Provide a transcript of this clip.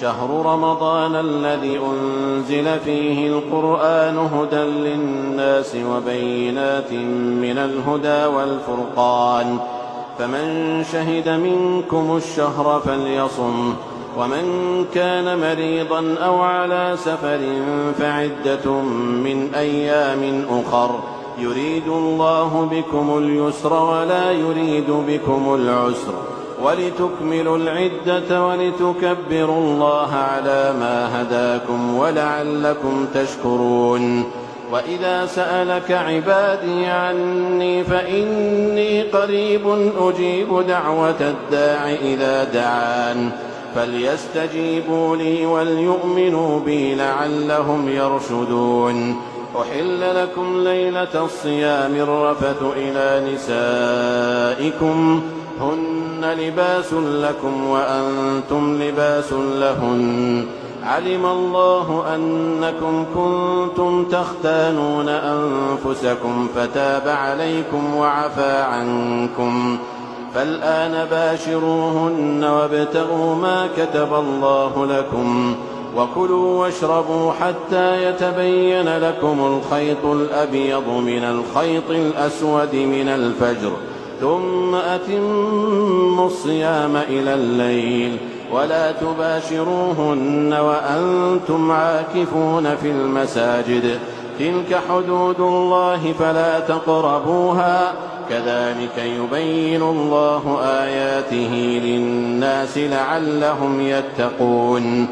شهر رمضان الذي أنزل فيه القرآن هدى للناس وبينات من الهدى والفرقان. فمن شهد منكم الشهر فليصم ومن كان مريضا أو على سفر فعدة من أيام أخر. يريد الله بكم اليسر ولا يريد بكم العسر. ولتكملوا العدة ولتكبروا الله على ما هداكم ولعلكم تشكرون. وإذا سألك عبادي عني فإني قريب أجيب دعوة الداع إذا دعان. فليستجيبوا لي وليؤمنوا بي لعلهم يرشدون. أحل لكم ليلة الصيام الرفث إلى نسائكم. هن لباس لكم وأنتم لباس لهن. علم الله أنكم كنتم تختانون أنفسكم فتاب عليكم وعفى عنكم. فالآن باشروهن وابتغوا ما كتب الله لكم وكلوا واشربوا حتى يتبين لكم الخيط الأبيض من الخيط الأسود من الفجر. ثم أتموا الصيام إلى الليل ولا تباشروهن وأنتم عاكفون في المساجد. تلك حدود الله فلا تقربوها. كذلك يبين الله آياته للناس لعلهم يتقون.